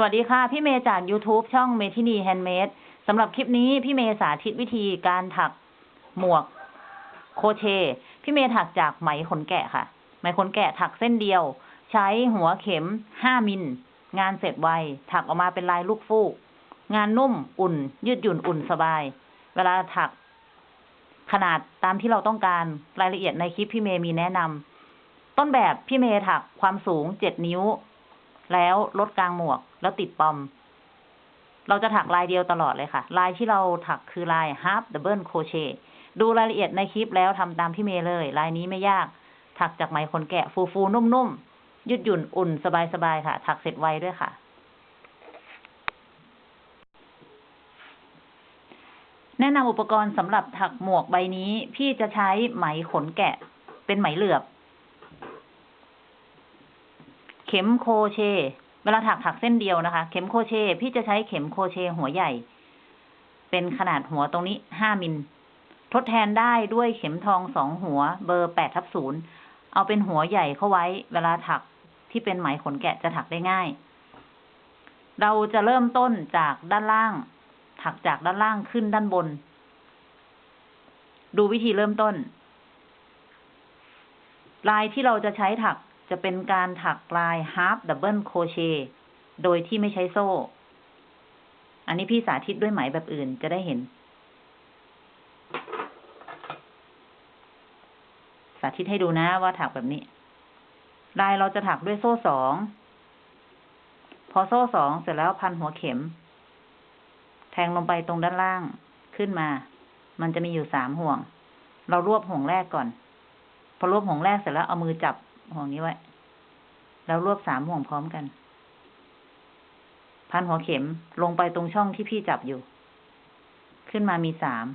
สวัสดีค่ะ พี่เมย์จาก YouTube ช่องเมทินีแฮนด์เมดสำหรับคลิปนี้พี่เมย์สาธิตวิธีการถักหมวกโครเชต์ พี่เมย์ถักจากไหมขนแกะค่ะ ไหมขนแกะถักเส้นเดียว ใช้หัวเข็ม5มิล งานเสร็จไว ถักออกมาเป็นลายลูกฟูก งานนุ่มอุ่น ยืดหยุ่นอุ่นสบาย เวลาถักขนาดตามที่เราต้องการรายละเอียดในคลิปพี่เมย์มีแนะนำต้นแบบพี่เมย์ถักความสูง7นิ้ว แล้วลดกลางหมวก แล้วติดปอม เราจะถักลายเดียวตลอดเลยค่ะ ลายที่เราถักคือลาย half double crochet ดูรายละเอียดในคลิปแล้วทำตามพี่เมย์เลย ลายนี้ไม่ยาก ถักจากไหมขนแกะฟูฟูๆนุ่มๆ ยืดหยุ่นอุ่นสบายๆค่ะ ถักเสร็จไวด้วยค่ะ แนะนำอุปกรณ์สำหรับถักหมวกใบนี้ พี่จะใช้ไหมขนแกะ เป็นไหมเหลือบ เข็มโครเชต์ วลาถักถักเส้นเดียวนะคะ เข็มโครเชต์พี่จะใช้เข็มโครเชต์หัวใหญ่ เป็นขนาดหัวตรงนี้ห้ามิล ทดแทนได้ด้วยเข็มทองสองหัว เบอร์แปดทับศูนย์เอาเป็นหัวใหญ่เข้าไว้ เวลาถักที่เป็นไหมขนแกะจะถักได้ง่าย เราจะเริ่มต้นจากด้านล่าง ถักจากด้านล่างขึ้นด้านบน ดูวิธีเริ่มต้น ลายที่เราจะใช้ถัก จะเป็นการถักลาย half double crochet โดยที่ไม่ใช้โซ่ อันนี้พี่สาธิตด้วยไหมแบบอื่นจะได้เห็น สาธิตให้ดูนะว่าถักแบบนี้ ลายเราจะถักด้วยโซ่สอง พอโซ่สองเสร็จแล้วพันหัวเข็ม แทงลงไปตรงด้านล่างขึ้นมา มันจะมีอยู่สามห่วง เรารวบห่วงแรกก่อน พอรวบห่วงแรกเสร็จแล้วเอามือจับ ห่วงนี้ไว้แล้วรวบสามห่วงพร้อมกัน พันหัวเข็มลงไปตรงช่องที่พี่จับอยู่ ขึ้นมามีสาม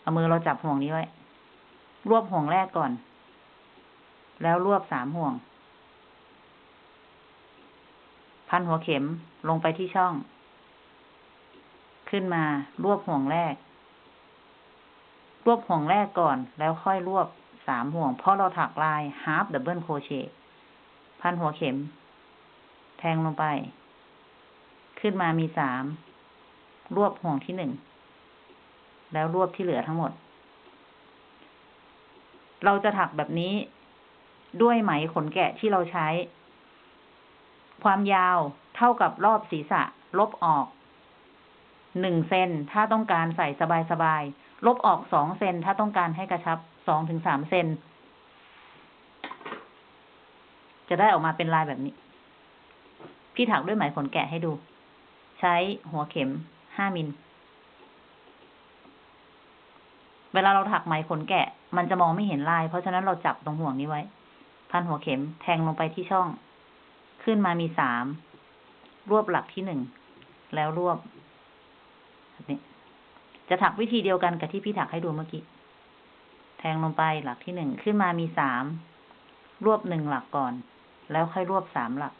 เอามือเราจับห่วงนี้ไว้ รวบห่วงแรกก่อน แล้วรวบสามห่วง พันหัวเข็มลงไปที่ช่อง ขึ้นมารวบห่วงแรก รวบห่วงแรกก่อนแล้วค่อยรวบ สามห่วง เพราะเราถักลาย half double crochet พันหัวเข็ม แทงลงไป ขึ้นมามีสาม รวบห่วงที่หนึ่ง แล้วรวบที่เหลือทั้งหมด เราจะถักแบบนี้ด้วยไหมขนแกะที่เราใช้ ความยาวเท่ากับรอบศีรษะ ลบออกหนึ่งเซนถ้าต้องการใส่สบายๆลบออกสองเซนถ้าต้องการให้กระชับ สองถึงสามเซนจะได้ออกมาเป็นลายแบบนี้ พี่ถักด้วยไหมขนแกะให้ดู ใช้หัวเข็มห้ามิล เวลาเราถักไหมขนแกะ มันจะมองไม่เห็นลาย เพราะฉะนั้นเราจับตรงห่วงนี้ไว้ พันหัวเข็มแทงลงไปที่ช่อง ขึ้นมามีสาม รวบหลักที่หนึ่ง แล้วรวบแบบนี้จะถักวิธีเดียวกันกับที่พี่ถักให้ดูเมื่อกี้ งลงไปหลักที่หนึ่งขึ้นมามีสามรวบหนึ่งหลักก่อน แล้วค่อยรวบสามหลัก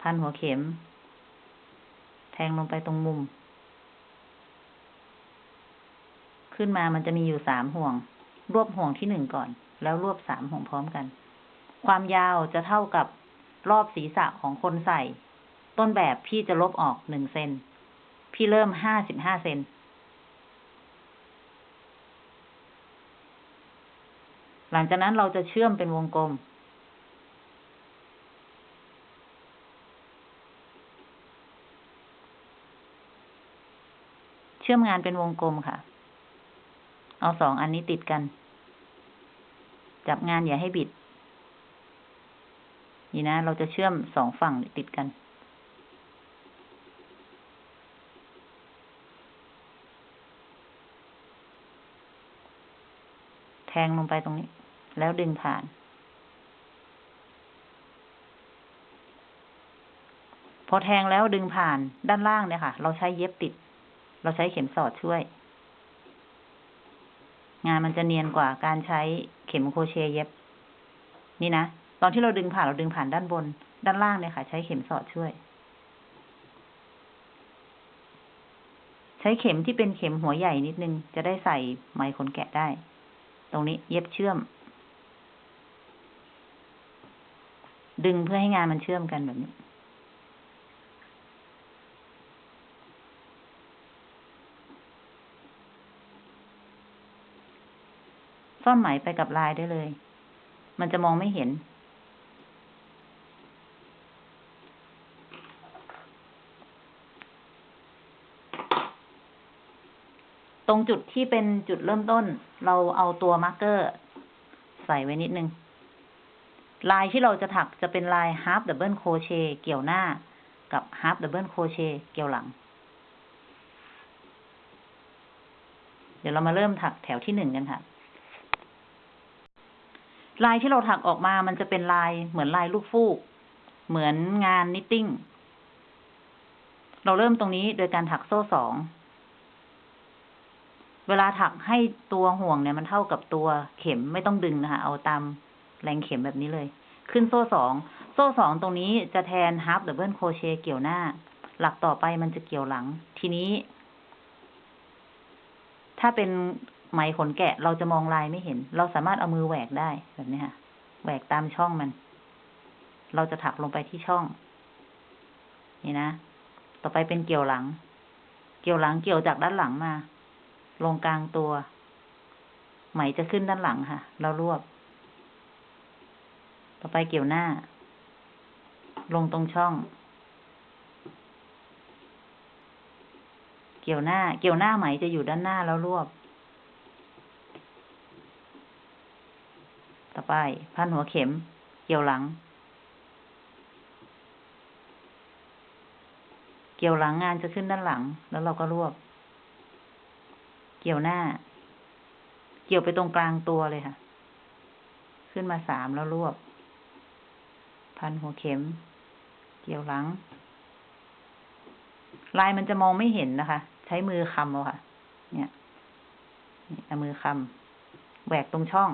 พันหัวเข็ม แทงลงไปตรงมุม ขึ้นมามันจะมีอยู่สามห่วง รวบห่วงที่หนึ่งก่อน แล้วรวบสามห่วงพร้อมกัน ความยาวจะเท่ากับรอบศีรษะของคนใส่ ต้นแบบพี่จะลบออกหนึ่งเซนพี่เริ่มห้าสิบห้าเซน หลังจากนั้นเราจะเชื่อมเป็นวงกลม เชื่อมงานเป็นวงกลมค่ะ เอาสองอันนี้ติดกัน จับงานอย่าให้บิด นี่นะ เราจะเชื่อมสองฝั่งติดกันแทงลงไปตรงนี้ แล้วดึงผ่าน พอแทงแล้วดึงผ่านด้านล่างเนี่ยค่ะ เราใช้เย็บติด เราใช้เข็มสอดช่วย งานมันจะเนียนกว่าการใช้เข็มโครเชต์เย็บ นี่นะ ตอนที่เราดึงผ่านเราดึงผ่านด้านบน ด้านล่างเนี่ยค่ะ ใช้เข็มสอดช่วย ใช้เข็มที่เป็นเข็มหัวใหญ่นิดนึง จะได้ใส่ไหมขนแกะได้ ตรงนี้เย็บเชื่อม ดึงเพื่อให้งานมันเชื่อมกันแบบนี้ ซ่อนไหมไปกับลายได้เลย มันจะมองไม่เห็นตรงจุดที่เป็นจุดเริ่มต้น เราเอาตัวมาร์กเกอร์ ใส่ไว้นิดนึง ลายที่เราจะถักจะเป็นลาย half double crochet เกี่ยวหน้ากับ half double crochet เกี่ยวหลัง เดี๋ยวเรามาเริ่มถักแถวที่หนึ่งกันค่ะ ลายที่เราถักออกมามันจะเป็นลายเหมือนลายลูกฟูก เหมือนงานนิตติ้ง เราเริ่มตรงนี้โดยการถักโซ่สอง เวลาถักให้ตัวห่วงเนี่ยมันเท่ากับตัวเข็มไม่ต้องดึงนะคะ เอาตาม แรงเข็มแบบนี้เลย ขึ้นโซ่สองโซ่สองตรงนี้จะแทน half double crochet เกี่ยวหน้า หลักต่อไปมันจะเกี่ยวหลัง ทีนี้ ถ้าเป็นไหมขนแกะเราจะมองลายไม่เห็น เราสามารถเอามือแหวกได้แบบนี้ค่ะแหวกตามช่องมัน เราจะถักลงไปที่ช่อง นี่นะ ต่อไปเป็นเกี่ยวหลัง เกี่ยวหลังเกี่ยวจากด้านหลังมา ลงกลางตัว ไหมจะขึ้นด้านหลังค่ะ เรารวบ ต่อไปเกี่ยวหน้า ลงตรงช่อง เกี่ยวหน้า เกี่ยวหน้าไหมจะอยู่ด้านหน้าแล้วรวบ ต่อไป พันหัวเข็ม เกี่ยวหลัง เกี่ยวหลังงานจะขึ้นด้านหลัง แล้วเราก็รวบ เกี่ยวหน้า เกี่ยวไปตรงกลางตัวเลยค่ะ ขึ้นมาสามแล้วรวบ พันหัวเข็ม เกี่ยวหลัง ลายมันจะมองไม่เห็นนะคะ ใช้มือคำเอาค่ะ เนี่ยนี่เอามือคำแหวกตรงช่อง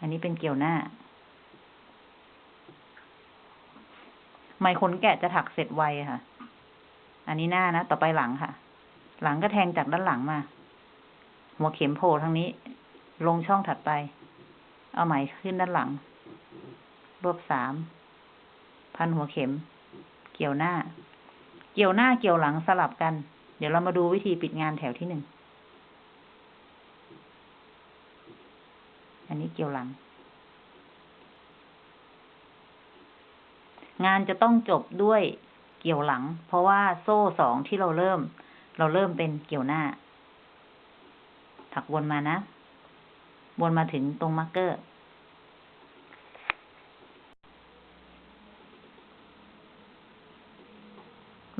อันนี้เป็นเกี่ยวหน้าไหมขนแกะจะถักเสร็จไวค่ะ อันนี้หน้านะ ต่อไปหลังค่ะ หลังก็แทงจากด้านหลังมา หัวเข็มโผล่ทางนี้ ลงช่องถัดไป เอาไหมขึ้นด้านหลัง รวบสาม พันหัวเข็ม เกี่ยวหน้า เกี่ยวหน้าเกี่ยวหลังสลับกัน เดี๋ยวเรามาดูวิธีปิดงานแถวที่หนึ่ง อันนี้เกี่ยวหลัง งานจะต้องจบด้วยเกี่ยวหลัง เพราะว่าโซ่สองที่เราเริ่ม เราเริ่มเป็นเกี่ยวหน้า ถักวนมานะ วนมาถึงตรง marker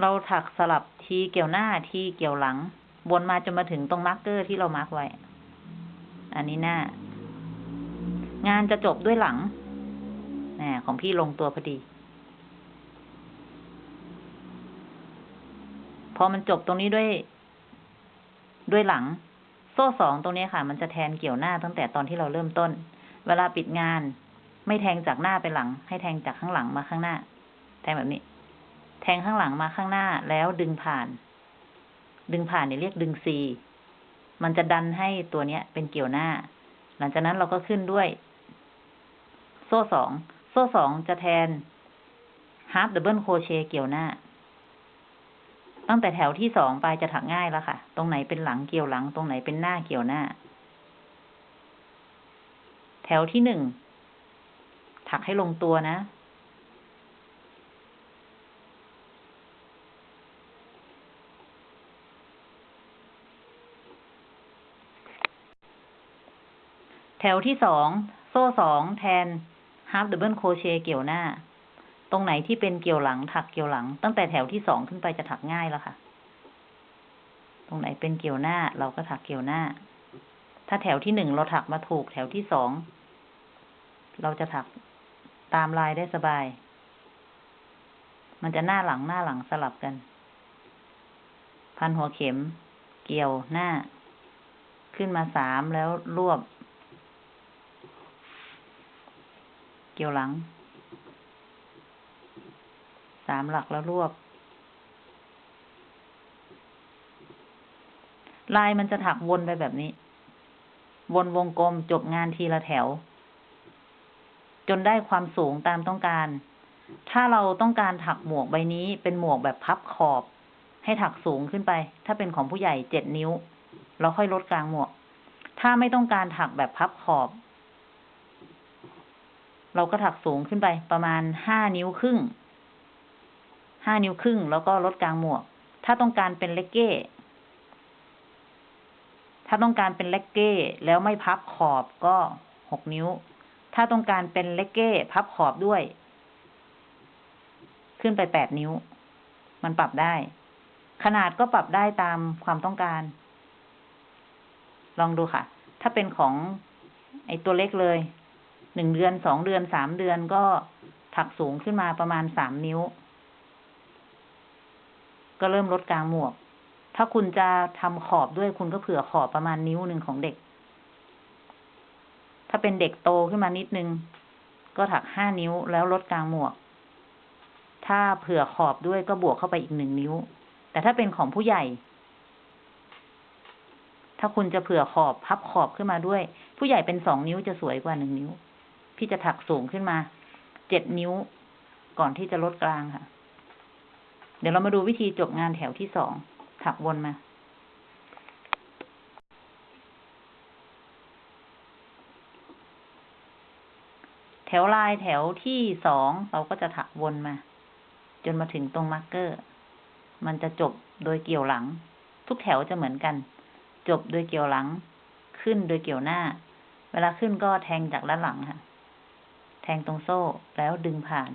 เราถักสลับทีเกี่ยวหน้าทีเกี่ยวหลัง วนมาจนมาถึงตรง marker ที่เรา mark ไว้ อันนี้หน้า งานจะจบด้วยหลังแหมของพี่ลงตัวพอดี พอมันจบตรงนี้ด้วย ด้วยหลัง โซ่สองตรงนี้ค่ะ มันจะแทนเกี่ยวหน้าตั้งแต่ตอนที่เราเริ่มต้น เวลาปิดงาน ไม่แทงจากหน้าไปหลัง ให้แทงจากข้างหลังมาข้างหน้า แทงแบบนี้ แทงข้างหลังมาข้างหน้าแล้วดึงผ่าน ดึงผ่านเนี่ยเรียกดึงซีมันจะดันให้ตัวเนี้ยเป็นเกี่ยวหน้า หลังจากนั้นเราก็ขึ้นด้วย โซ่สอง โซ่สองจะแทน half double crochet เกี่ยวหน้า ตั้งแต่แถวที่สองไปจะถักง่ายแล้วค่ะ ตรงไหนเป็นหลังเกี่ยวหลัง ตรงไหนเป็นหน้าเกี่ยวหน้า แถวที่หนึ่งถักให้ลงตัวนะ แถวที่สองโซ่สองแทน half double crochet เกี่ยวหน้า ตรงไหนที่เป็นเกี่ยวหลังถักเกี่ยวหลัง ตั้งแต่แถวที่สองขึ้นไปจะถักง่ายแล้วค่ะ ตรงไหนเป็นเกี่ยวหน้าเราก็ถักเกี่ยวหน้า ถ้าแถวที่หนึ่งเราถักมาถูกแถวที่สองเราจะถักตามลายได้สบาย มันจะหน้าหลังหน้าหลังสลับกัน พันหัวเข็ม เกี่ยวหน้า ขึ้นมาสามแล้วรวบ เกี่ยวหลัง สามหลักแล้วรวบ ลายมันจะถักวนไปแบบนี้ วนวงกลมจบงานทีละแถว จนได้ความสูงตามต้องการ ถ้าเราต้องการถักหมวกใบนี้เป็นหมวกแบบพับขอบ ให้ถักสูงขึ้นไป ถ้าเป็นของผู้ใหญ่เจ็ดนิ้ว เราค่อยลดกลางหมวก ถ้าไม่ต้องการถักแบบพับขอบ เราก็ถักสูงขึ้นไปประมาณห้านิ้วครึ่ง ห้านิ้วครึ่ง แล้วก็ลดกลางหมวก ถ้าต้องการเป็นเลกเก้ ถ้าต้องการเป็นเลกเก้แล้วไม่พับขอบก็หกนิ้ว ถ้าต้องการเป็นเลกเก้พับขอบด้วย ขึ้นไปแปดนิ้ว มันปรับได้ ขนาดก็ปรับได้ตามความต้องการ ลองดูค่ะ ถ้าเป็นของไอตัวเล็กเลย หนึ่งเดือนสองเดือนสามเดือนก็ถักสูงขึ้นมาประมาณสามนิ้ว ก็เริ่มลดกลางหมวก ถ้าคุณจะทำขอบด้วยคุณก็เผื่อขอบประมาณนิ้วหนึ่งของเด็ก ถ้าเป็นเด็กโตขึ้นมานิดนึง ก็ถักห้านิ้วแล้วลดกลางหมวก ถ้าเผื่อขอบด้วยก็บวกเข้าไปอีกหนึ่งนิ้ว แต่ถ้าเป็นของผู้ใหญ่ถ้าคุณจะเผื่อขอบพับขอบขึ้นมาด้วย ผู้ใหญ่เป็นสองนิ้วจะสวยกว่าหนึ่งนิ้ว พี่จะถักสูงขึ้นมา เจ็ดนิ้วก่อนที่จะลดกลางค่ะ เดี๋ยวเรามาดูวิธีจบงานแถวที่สอง ถักวนมา แถวลายแถวที่สองเราก็จะถักวนมา จนมาถึงตรงมาร์กเกอร์ มันจะจบโดยเกี่ยวหลัง ทุกแถวจะเหมือนกัน จบโดยเกี่ยวหลัง ขึ้นโดยเกี่ยวหน้า เวลาขึ้นก็แทงจากด้านหลังค่ะ แทงตรงโซ่แล้วดึงผ่าน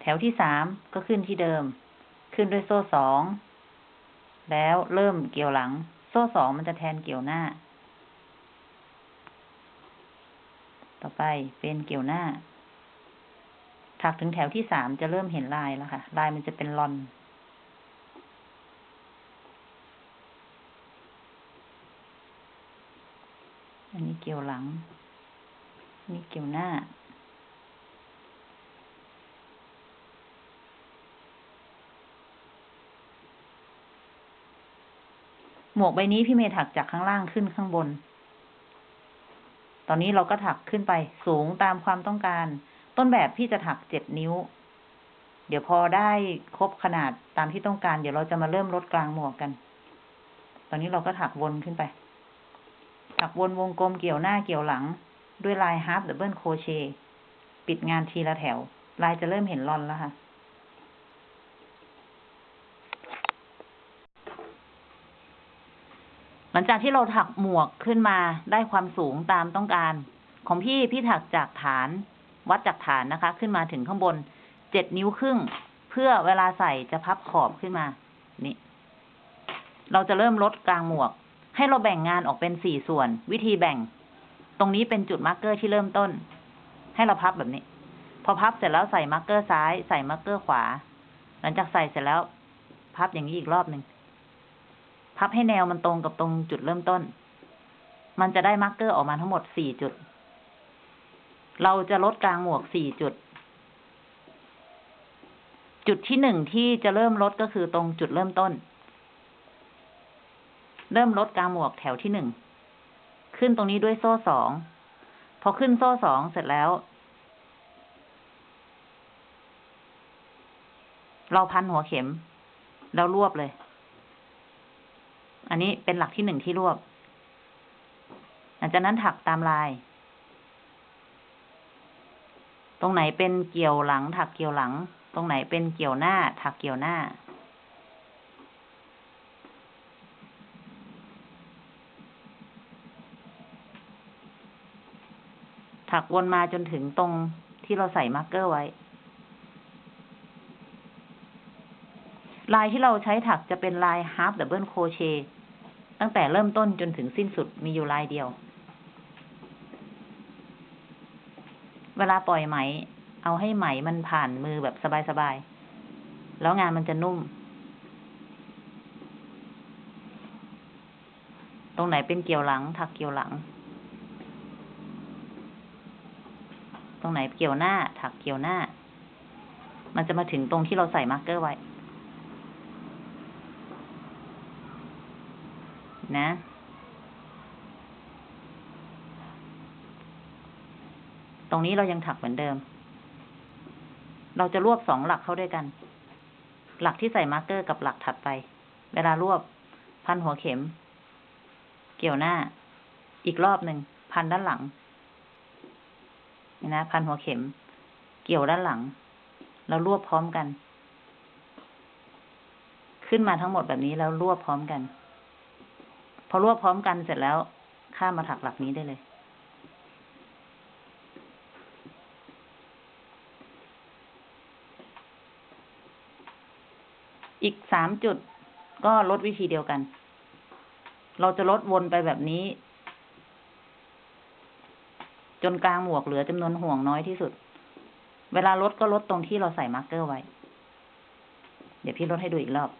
แถวที่สามก็ขึ้นที่เดิม ขึ้นด้วยโซ่สอง แล้วเริ่มเกี่ยวหลัง โซ่สองมันจะแทนเกี่ยวหน้า ต่อไปเป็นเกี่ยวหน้าถักถึงแถวที่สามจะเริ่มเห็นลายแล้วค่ะ ลายมันจะเป็นลอน อันนี้เกี่ยวหลังอันนี้เกี่ยวหน้า หมวกใบนี้พี่เมย์ถักจากข้างล่างขึ้นข้างบน ตอนนี้เราก็ถักขึ้นไปสูงตามความต้องการ ต้นแบบพี่จะถักเจ็ดนิ้ว เดี๋ยวพอได้ครบขนาดตามที่ต้องการ เดี๋ยวเราจะมาเริ่มลดกลางหมวกกัน ตอนนี้เราก็ถักวนขึ้นไป ถักวนวงกลมเกี่ยวหน้าเกี่ยวหลัง ด้วยลาย half double crochet ปิดงานทีละแถว ลายจะเริ่มเห็นลอนแล้วค่ะหลังจากที่เราถักหมวกขึ้นมาได้ความสูงตามต้องการ ของพี่พี่ถักจากฐาน วัดจากฐานนะคะ ขึ้นมาถึงข้างบนเจ็ดนิ้วครึ่ง เพื่อเวลาใส่จะพับขอบขึ้นมา นี่ เราจะเริ่มลดกลางหมวก ให้เราแบ่งงานออกเป็นสี่ส่วน วิธีแบ่ง ตรงนี้เป็นจุด marker ที่เริ่มต้น ให้เราพับแบบนี้ พอพับเสร็จแล้วใส่ marker ซ้าย ใส่ marker ขวา หลังจากใส่เสร็จแล้ว พับอย่างนี้อีกรอบหนึ่งพับให้แนวมันตรงกับตรงจุดเริ่มต้น มันจะได้ marker ออกมาทั้งหมดสี่จุด เราจะลดกลางหมวกสี่จุด จุดที่หนึ่งที่จะเริ่มลดก็คือตรงจุดเริ่มต้น เริ่มลดกลางหมวกแถวที่หนึ่ง ขึ้นตรงนี้ด้วยโซ่สอง พอขึ้นโซ่สองเสร็จแล้ว เราพันหัวเข็ม แล้วรวบเลย อันนี้เป็นหลักที่หนึ่งที่รวบ หลังจากนั้นถักตามลาย ตรงไหนเป็นเกี่ยวหลัง ถักเกี่ยวหลัง ตรงไหนเป็นเกี่ยวหน้า ถักเกี่ยวหน้า ถักวนมาจนถึงตรงที่เราใส่มาร์กเกอร์ไว้ ลายที่เราใช้ถักจะเป็นลาย half double crochet ตั้งแต่เริ่มต้นจนถึงสิ้นสุดมีอยู่ลายเดียว เวลาปล่อยไหม เอาให้ไหมมันผ่านมือแบบสบายๆ แล้วงานมันจะนุ่ม ตรงไหนเป็นเกี่ยวหลัง ถักเกี่ยวหลัง ตรงไหนเกี่ยวหน้า ถักเกี่ยวหน้า มันจะมาถึงตรงที่เราใส่ marker ไว้ นะ ตรงนี้เรายังถักเหมือนเดิม เราจะรวบสองหลักเข้าด้วยกัน หลักที่ใส่ marker กับหลักถัดไป เวลารวบ พันหัวเข็ม เกี่ยวหน้า อีกรอบหนึ่ง พันด้านหลัง นี่นะพันหัวเข็ม เกี่ยวด้านหลังแล้วรวบพร้อมกัน ขึ้นมาทั้งหมดแบบนี้แล้วรวบพร้อมกัน พอรวบพร้อมกันเสร็จแล้วข้ามมาถักหลักนี้ได้เลย อีกสามจุดก็ลดวิธีเดียวกัน เราจะลดวนไปแบบนี้ จนกลางหมวกเหลือจำนวนห่วงน้อยที่สุด เวลาลดก็ลดตรงที่เราใส่มาร์กเกอร์ไว้ เดี๋ยวพี่ลดให้ดูอีกรอบ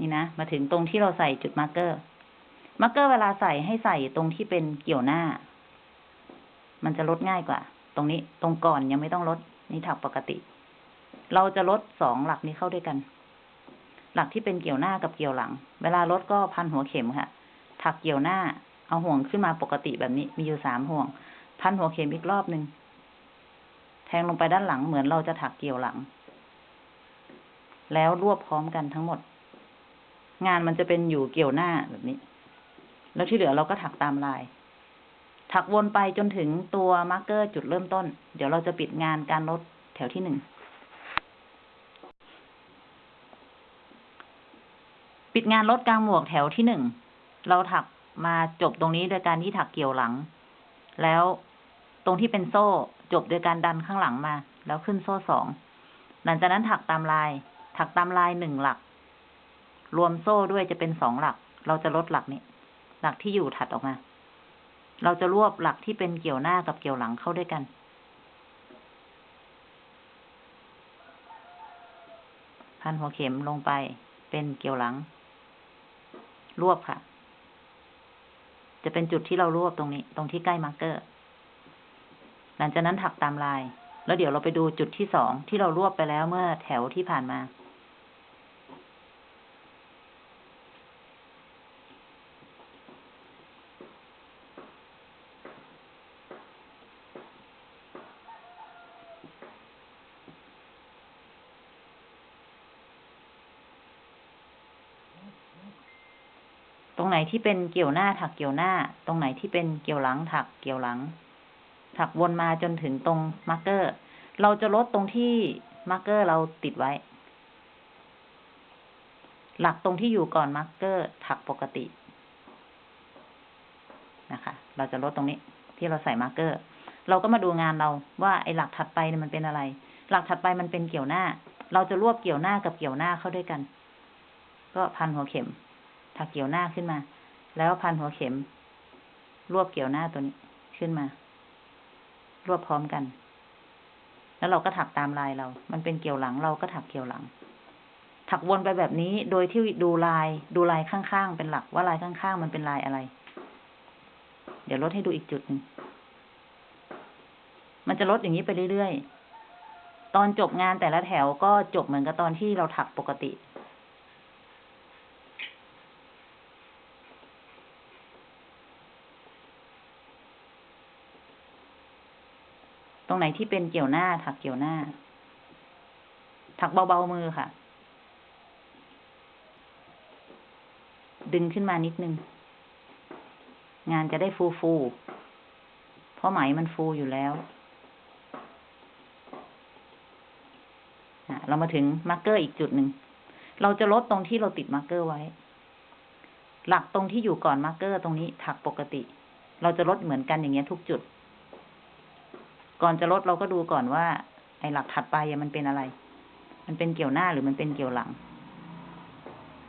นี่นะ มาถึงตรงที่เราใส่จุด marker marker เวลาใส่ให้ใส่ตรงที่เป็นเกี่ยวหน้า มันจะลดง่ายกว่า ตรงนี้ตรงก่อนยังไม่ต้องลด นี่ถักปกติ เราจะลดสองหลักนี้เข้าด้วยกัน หลักที่เป็นเกี่ยวหน้ากับเกี่ยวหลัง เวลาลดก็พันหัวเข็มค่ะ ถักเกี่ยวหน้า เอาห่วงขึ้นมาปกติแบบนี้ มีอยู่สามห่วง พันหัวเข็มอีกรอบหนึ่งแทงลงไปด้านหลังเหมือนเราจะถักเกี่ยวหลัง แล้วรวบพร้อมกันทั้งหมด งานมันจะเป็นอยู่เกี่ยวหน้าแบบนี้ แล้วที่เหลือเราก็ถักตามลาย ถักวนไปจนถึงตัวมาร์กเกอร์จุดเริ่มต้น เดี๋ยวเราจะปิดงานการลดแถวที่หนึ่ง ปิดงานลดกลางหมวกแถวที่หนึ่ง เราถักมาจบตรงนี้โดยการที่ถักเกี่ยวหลัง แล้วตรงที่เป็นโซ่จบโดยการดันข้างหลังมา แล้วขึ้นโซ่สอง หลังจากนั้นถักตามลาย ถักตามลายหนึ่งหลัก รวมโซ่ด้วยจะเป็นสองหลัก เราจะลดหลักนี้ หลักที่อยู่ถัดออกมา เราจะรวบหลักที่เป็นเกี่ยวหน้ากับเกี่ยวหลังเข้าด้วยกัน พันหัวเข็มลงไปเป็นเกี่ยวหลัง รวบค่ะ จะเป็นจุดที่เรารวบตรงนี้ ตรงที่ใกล้ marker หลังจากนั้นถักตามลาย แล้วเดี๋ยวเราไปดูจุดที่สองที่เรารวบไปแล้วเมื่อแถวที่ผ่านมา ไหนที่เป็นเกี่ยวหน้าถักเกี่ยวหน้า ตรงไหนที่เป็นเกี่ยวหลังถักเกี่ยวหลัง ถักวนมาจนถึงตรง marker เราจะลดตรงที่ marker เราติดไว้ หลักตรงที่อยู่ก่อน marker ถักปกตินะคะ เราจะลดตรงนี้ที่เราใส่ marker เราก็มาดูงานเราว่าไอ้หลักถัดไปเนี่ยมันเป็นอะไร หลักถัดไปมันเป็นเกี่ยวหน้า เราจะรวบเกี่ยวหน้ากับเกี่ยวหน้าเข้าด้วยกัน ก็พันหัวเข็ม ถักเกี่ยวหน้าขึ้นมา แล้วพันหัวเข็ม รวบเกี่ยวหน้าตัวนี้ขึ้นมา รวบพร้อมกัน แล้วเราก็ถักตามลายเรา มันเป็นเกี่ยวหลังเราก็ถักเกี่ยวหลัง ถักวนไปแบบนี้ โดยที่ดูลาย ดูลายข้างๆเป็นหลักว่าลายข้างๆมันเป็นลายอะไร เดี๋ยวลดให้ดูอีกจุดหนึ่งมันจะลดอย่างนี้ไปเรื่อยๆ ตอนจบงานแต่ละแถวก็จบเหมือนกับตอนที่เราถักปกติ ตรงไหนที่เป็นเกี่ยวหน้า ถักเกี่ยวหน้า ถักเบาๆมือค่ะ ดึงขึ้นมานิดนึง งานจะได้ฟูฟูๆเพราะไหมมันฟูอยู่แล้วอะเรามาถึง marker อีกจุดหนึ่ง เราจะลดตรงที่เราติด marker ไว้ หลักตรงที่อยู่ก่อน marker ตรงนี้ถักปกติ เราจะลดเหมือนกันอย่างเงี้ยทุกจุด ก่อนจะลดเราก็ดูก่อนว่า ไอ้หลักถัดไปมันเป็นอะไร มันเป็นเกี่ยวหน้าหรือมันเป็นเกี่ยวหลัง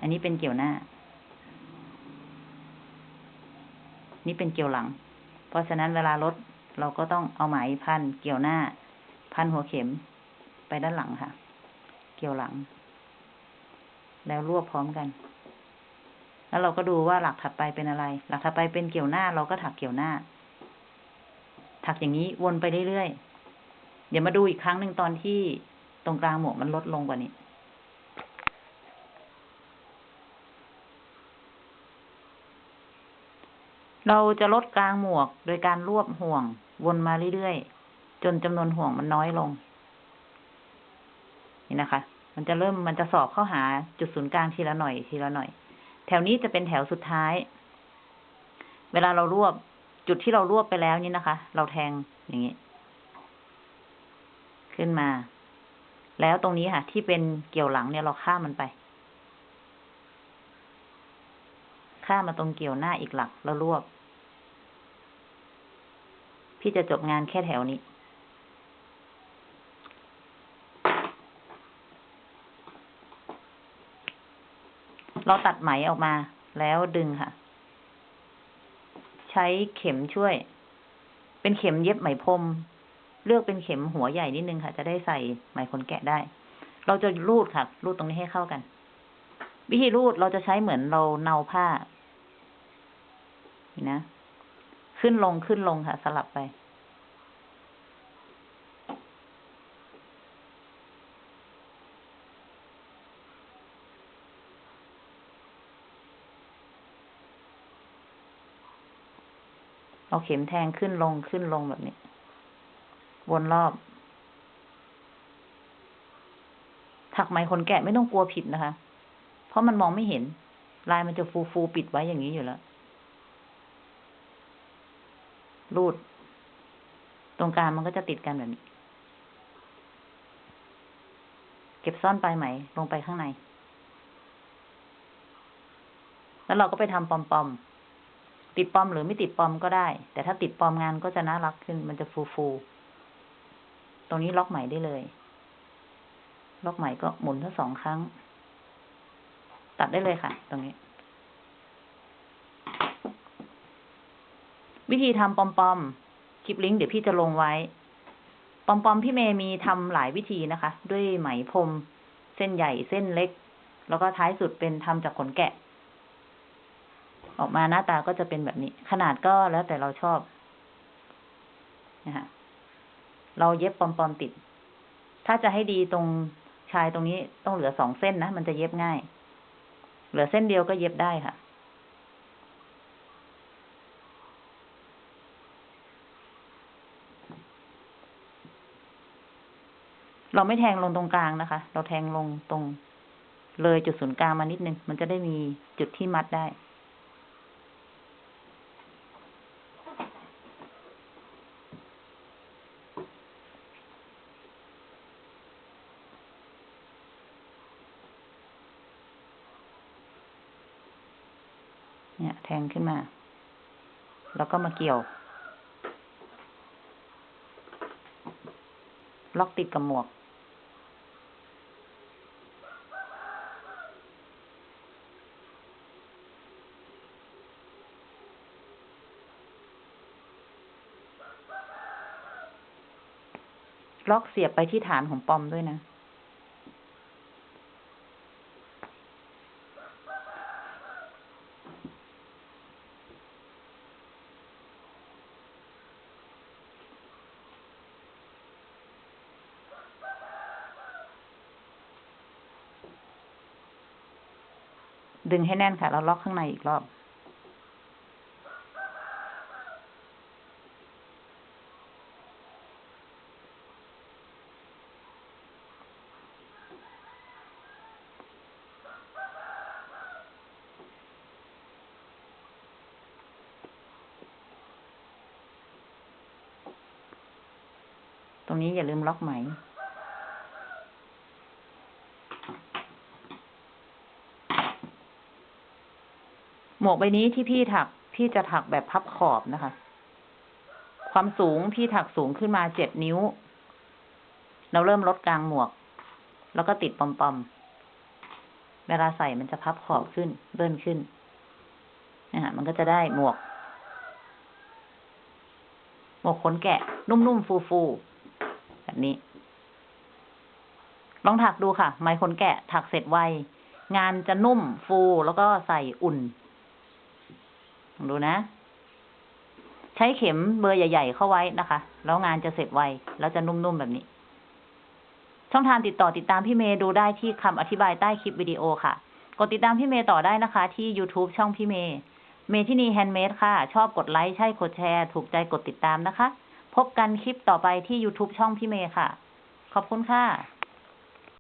อันนี้เป็นเกี่ยวหน้า นี่เป็นเกี่ยวหลัง เพราะฉะนั้นเวลาลดเราก็ต้องเอาไหมพันเกี่ยวหน้า พันหัวเข็มไปด้านหลังค่ะ เกี่ยวหลัง แล้วรวบพร้อมกัน แล้วเราก็ดูว่าหลักถัดไปเป็นอะไร หลักถัดไปเป็นเกี่ยวหน้า เราก็ถักเกี่ยวหน้า ถักอย่างนี้วนไปเรื่อยๆ เดี๋ยวมาดูอีกครั้งหนึ่งตอนที่ตรงกลางหมวกมันลดลงกว่านี้เราจะลดกลางหมวกโดยการรวบห่วงวนมาเรื่อยๆ จนจำนวนห่วงมันน้อยลง นี่นะคะ มันจะเริ่มมันจะสอบเข้าหาจุดศูนย์กลางทีละหน่อยทีละหน่อย แถวนี้จะเป็นแถวสุดท้าย เวลาเรารวบ จุดที่เรารวบไปแล้วนี่นะคะ เราแทงอย่างนี้ ขึ้นมา แล้วตรงนี้ค่ะ ที่เป็นเกี่ยวหลังเนี่ยเราข้ามมันไป ข้ามมาตรงเกี่ยวหน้าอีกหลักแล้วรวบ พี่จะจบงานแค่แถวนี้เราตัดไหมออกมาแล้วดึงค่ะ ช้เข็มช่วย เป็นเข็มเย็บไหมพรม เลือกเป็นเข็มหัวใหญ่นิดนึงค่ะ จะได้ใส่ไหมขนแกะได้ เราจะรูดค่ะ รูดตรงนี้ให้เข้ากัน วิธีรูดเราจะใช้เหมือนเราเนาผ้า นี่นะ ขึ้นลงขึ้นลงค่ะ สลับไป เอาเข็มแทงขึ้นลงขึ้นลงแบบนี้ วนรอบ ถักไหมขนแกะไม่ต้องกลัวผิดนะคะ เพราะมันมองไม่เห็น ลายมันจะฟูฟูปิดไว้อย่างนี้อยู่แล้วรูด ตรงกลางมันก็จะติดกันแบบนี้ เก็บซ่อนปลายไหมลงไปข้างใน แล้วเราก็ไปทำปอมๆ ติดปอมหรือไม่ติดปอมก็ได้ แต่ถ้าติดปอมงานก็จะน่ารักขึ้น มันจะฟูฟูๆตรงนี้ล็อกไหมได้เลย ล็อกไหมก็หมุนทั้งสองครั้ง ตัดได้เลยค่ะ ตรงนี้ วิธีทำปอมปอมคลิปลิงก์เดี๋ยวพี่จะลงไว้ ปอมปอมพี่เมย์มีทำหลายวิธีนะคะ ด้วยไหมพรมเส้นใหญ่เส้นเล็ก แล้วก็ท้ายสุดเป็นทำจากขนแกะ ออกมาหน้าตาก็จะเป็นแบบนี้ ขนาดก็แล้วแต่เราชอบนะคะเราเย็บปอมๆติด ถ้าจะให้ดีตรงชายตรงนี้ต้องเหลือสองเส้นนะ มันจะเย็บง่าย เหลือเส้นเดียวก็เย็บได้ค่ะ เราไม่แทงลงตรงกลางนะคะ เราแทงลงตรงเลยจุดศูนย์กลางมานิดนึง มันจะได้มีจุดที่มัดได้ เนี่ย แทงขึ้นมา แล้วก็มาเกี่ยว ล็อกติดกับหมวก ล็อกเสียบไปที่ฐานของปอมด้วยนะ ดึงให้แน่นค่ะ แล้วล็อกข้างในอีกรอบ ตรงนี้อย่าลืมล็อกไหม วกใบนี้ที่พี่ถัก พี่จะถักแบบพับขอบนะคะ ความสูงพี่ถักสูงขึ้นมาเจ็ดนิ้ว เราเริ่มลดกลางหมวก แล้วก็ติดปอมๆ เวลาใส่มันจะพับขอบขึ้นเลื่นขึ้นนะฮะมันก็จะได้หมวก หมวกขนแกะ นุ่มๆ ฟูๆ แบบนี้ ลองถักดูค่ะไหมขนแกะถักเสร็จไว งานจะนุ่มฟูแล้วก็ใส่อุ่น ดูนะ ใช้เข็มเบอร์ใหญ่ ๆ เข้าไว้นะคะ แล้วงานจะเสร็จไว แล้วจะนุ่มๆแบบนี้ ช่องทางติดต่อติดตามพี่เมย์ดูได้ที่คำอธิบายใต้คลิปวิดีโอค่ะ กดติดตามพี่เมย์ต่อได้นะคะ ที่ YouTube ช่องพี่เมย์เมทินีแฮนด์เมดค่ะ ชอบกดไลค์ใช่กดแชร์ ถูกใจกดติดตามนะคะ พบกันคลิปต่อไปที่ YouTube ช่องพี่เมย์ค่ะ ขอบคุณค่ะ